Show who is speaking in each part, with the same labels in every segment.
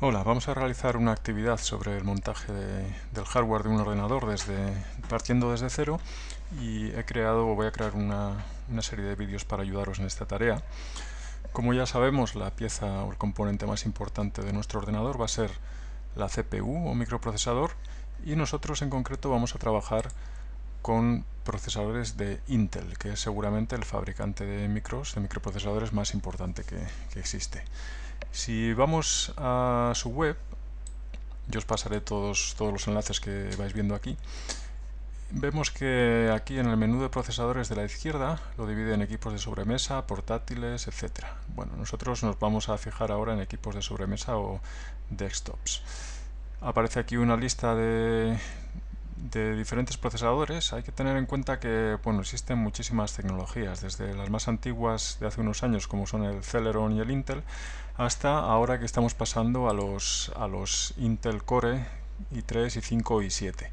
Speaker 1: Hola, vamos a realizar una actividad sobre el montaje del hardware de un ordenador desde, partiendo desde cero y he creado o voy a crear una, serie de vídeos para ayudaros en esta tarea. Como ya sabemos, la pieza o el componente más importante de nuestro ordenador va a ser la CPU o microprocesador y nosotros en concreto vamos a trabajar con procesadores de Intel, que es seguramente el fabricante de micros, de microprocesadores más importante que, existe. Si vamos a su web, yo os pasaré todos, todos los enlaces que vais viendo aquí, vemos que aquí en el menú de procesadores de la izquierda lo divide en equipos de sobremesa, portátiles, etc. Bueno, nosotros nos vamos a fijar ahora en equipos de sobremesa o desktops. Aparece aquí una lista de, de diferentes procesadores hay que tener en cuenta que bueno, existen muchísimas tecnologías, desde las más antiguas de hace unos años como son el Celeron y el Intel, hasta ahora que estamos pasando a los, a los Intel Core i3, i5 y i7.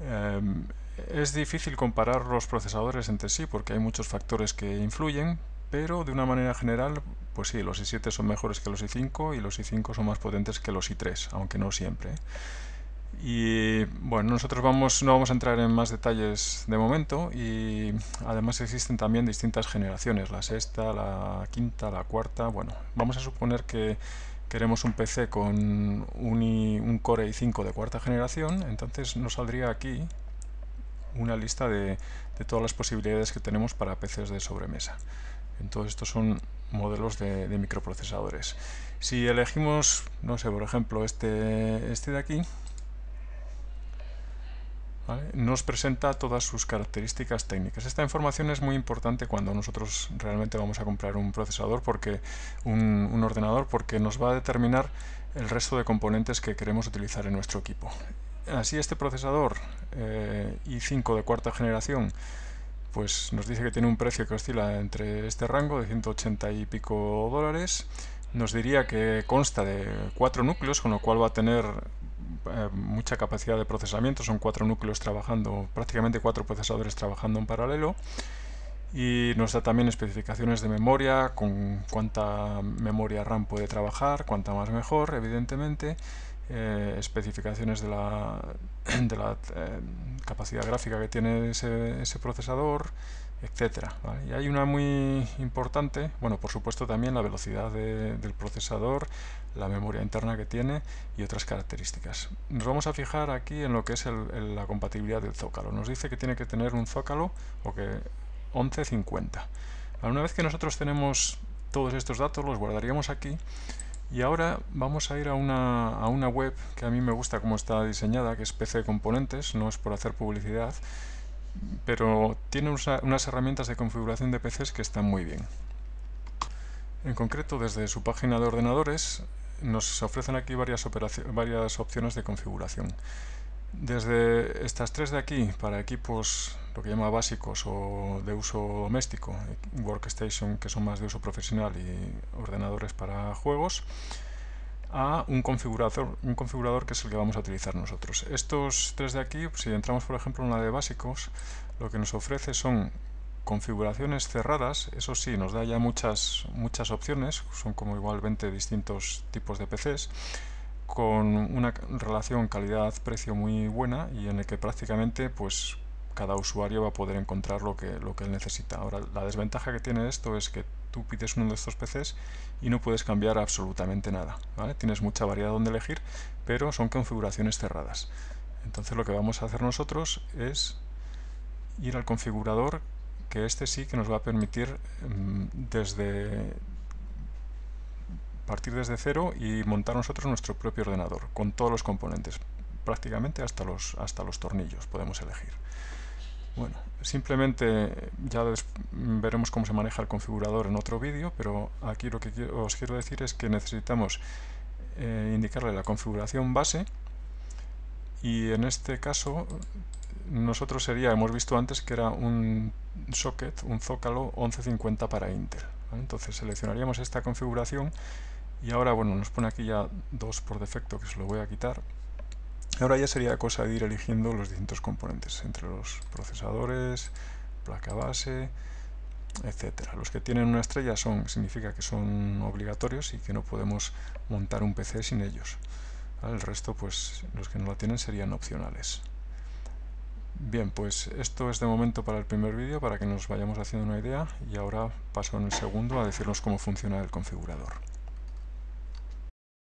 Speaker 1: Em, es difícil comparar los procesadores entre sí porque hay muchos factores que influyen, pero de una manera general, pues sí, los i7 son mejores que los i5 y los i5 son más potentes que los i3, aunque no siempre. Y bueno, nosotros vamos, no vamos a entrar en más detalles de momento y además existen también distintas generaciones, la sexta, la quinta, la cuarta. Bueno, vamos a suponer que queremos un PC con un, Core i5 de cuarta generación, entonces nos saldría aquí una lista de, todas las posibilidades que tenemos para PCs de sobremesa. Entonces estos son modelos de, de microprocesadores. Si elegimos, no sé, por ejemplo, este, este de aquí, nos presenta todas sus características técnicas. Esta información es muy importante cuando nosotros realmente vamos a comprar un procesador, porque un, ordenador, porque nos va a determinar el resto de componentes que queremos utilizar en nuestro equipo. Así este procesador eh, i5 de cuarta generación pues nos dice que tiene un precio que oscila entre este rango de 180 y pico dólares. Nos diría que consta de cuatro núcleos, con lo cual va a tener eh, mucha capacidad de procesamiento, son cuatro núcleos trabajando, prácticamente cuatro procesadores trabajando en paralelo. Y nos da también especificaciones de memoria, con cuánta memoria RAM puede trabajar, cuánta más mejor, evidentemente, eh, especificaciones de la, de la eh, capacidad gráfica que tiene ese, procesador, etcétera. Y hay una muy importante, bueno, por supuesto también la velocidad del procesador, la memoria interna que tiene y otras características. Nos vamos a fijar aquí en lo que es la compatibilidad del zócalo. Nos dice que tiene que tener un zócalo o que 1150. Una vez que nosotros tenemos todos estos datos, los guardaríamos aquí y ahora vamos a ir a una, a una web que a mí me gusta cómo está diseñada, que es PC Componentes, no es por hacer publicidad, pero tiene unas herramientas de configuración de PCs que están muy bien. En concreto, desde su página de ordenadores nos ofrecen aquí varias, varias opciones de configuración. Desde estas tres de aquí, para equipos lo que llama básicos o de uso doméstico, workstation que son más de uso profesional y ordenadores para juegos, a un configurador, un configurador que es el que vamos a utilizar nosotros. Estos tres de aquí, si entramos por ejemplo en la de básicos, lo que nos ofrece son configuraciones cerradas, eso sí, nos da ya muchas, muchas opciones, son como igual 20 distintos tipos de PCs, con una relación calidad-precio muy buena y en el que prácticamente pues cada usuario va a poder encontrar lo que, lo que él necesita. Ahora, la desventaja que tiene esto es que tú pides uno de estos PCs y no puedes cambiar absolutamente nada. Tienes mucha variedad donde elegir, pero son configuraciones cerradas. Entonces lo que vamos a hacer nosotros es ir al configurador, que este sí que nos va a permitir mm, desde partir desde cero y montar nosotros nuestro propio ordenador, con todos los componentes, prácticamente hasta los, hasta los tornillos podemos elegir. Bueno, simplemente ya veremos cómo se maneja el configurador en otro vídeo, pero aquí lo que os quiero decir es que necesitamos eh, indicarle la configuración base y en este caso nosotros sería, hemos visto antes que era un socket, un zócalo 1150 para Intel. Entonces seleccionaríamos esta configuración y ahora bueno nos pone aquí ya dos por defecto que se lo voy a quitar Ahora ya sería cosa de ir eligiendo los distintos componentes entre los procesadores, placa base, etcétera. Los que tienen una estrella son significa que son obligatorios y que no podemos montar un PC sin ellos. El resto, pues los que no la tienen serían opcionales. Bien, pues esto es de momento para el primer vídeo, para que nos vayamos haciendo una idea, y ahora paso en el segundo a decirnos cómo funciona el configurador.